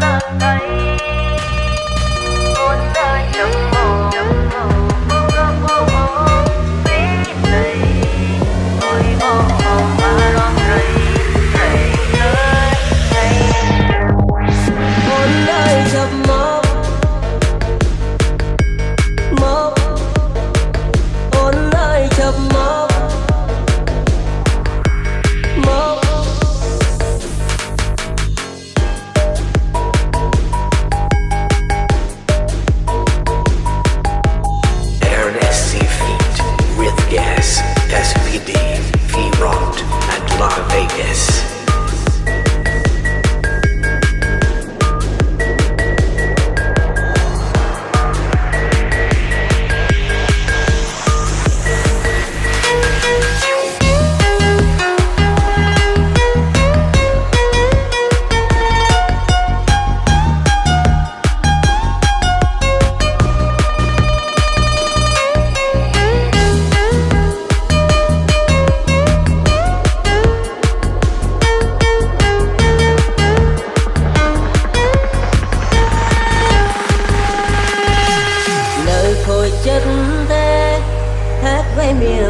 tận tay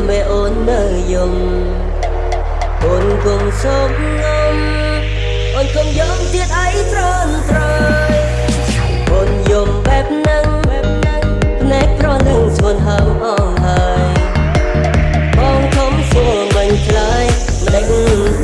ពេលអូននៅយំអូនគង់សោកងំអូនគង់យំទៀតអីត្រន់ត្រយអូនយំបែបហ្នឹងបែបហ្នឹងភ្នែកត្រនឹងស្វនហើមអងហើយបងខំសួរមិនឆ្លើយមិនដឹង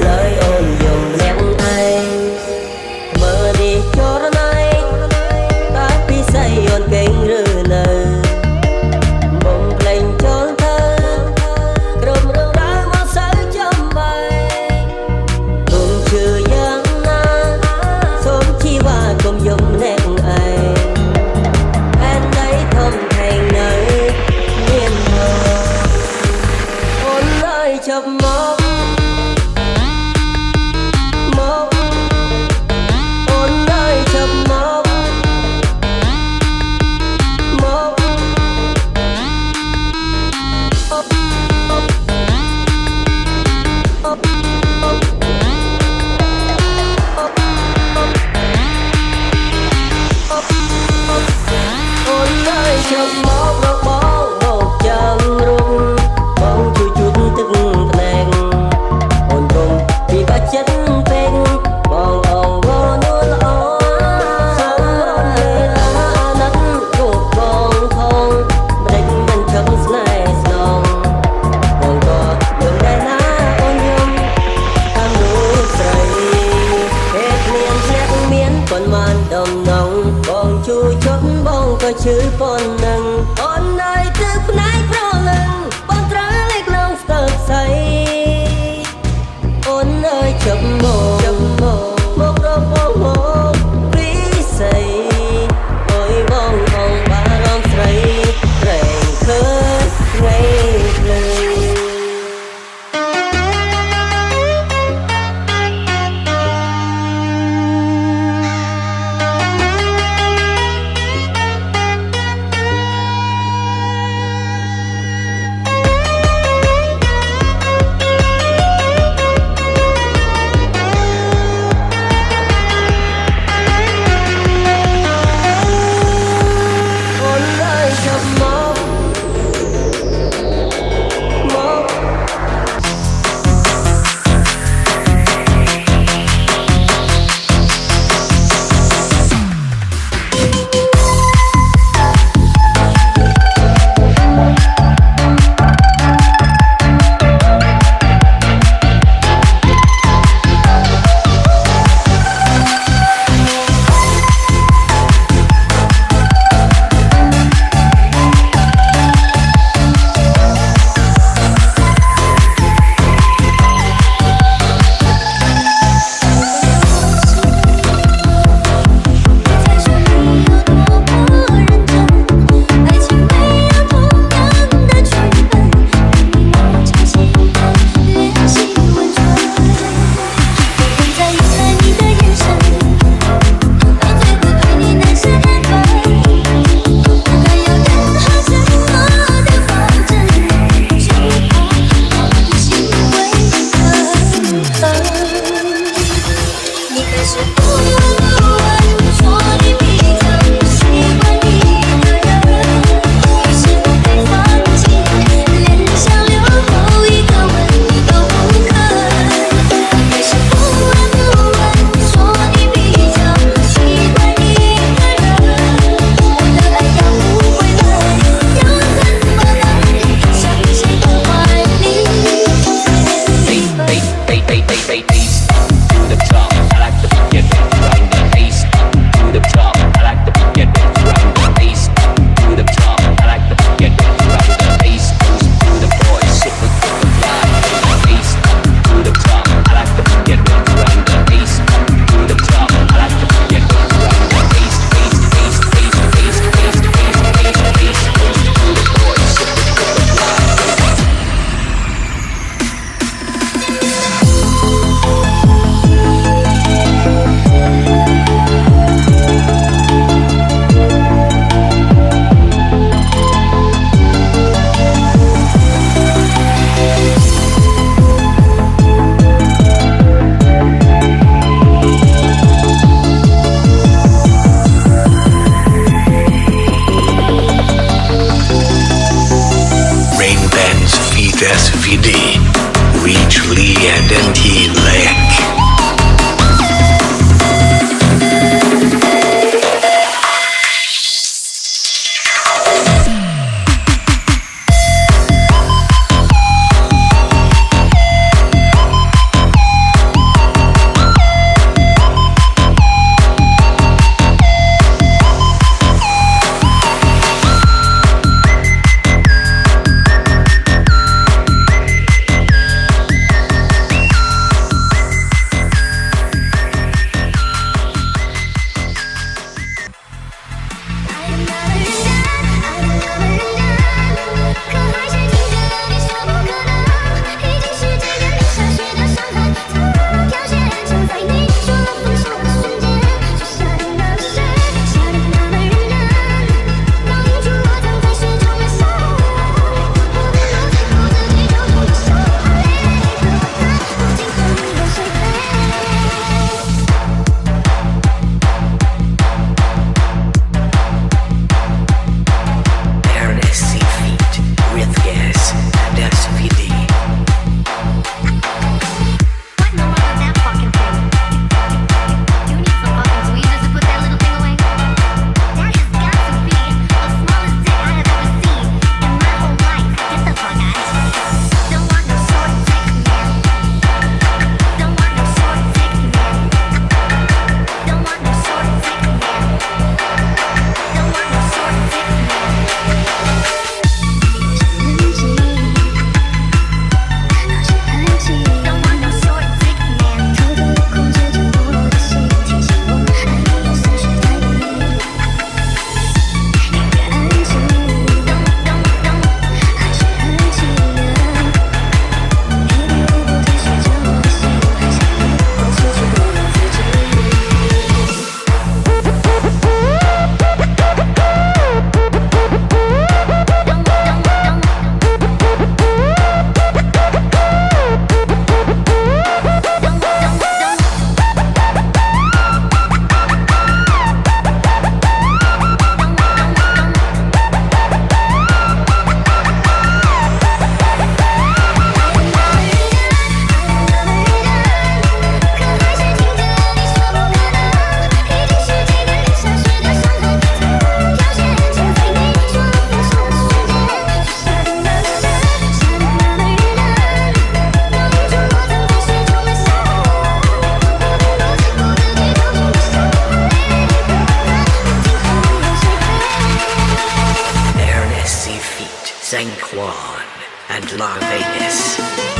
San Juan, and La Vegas.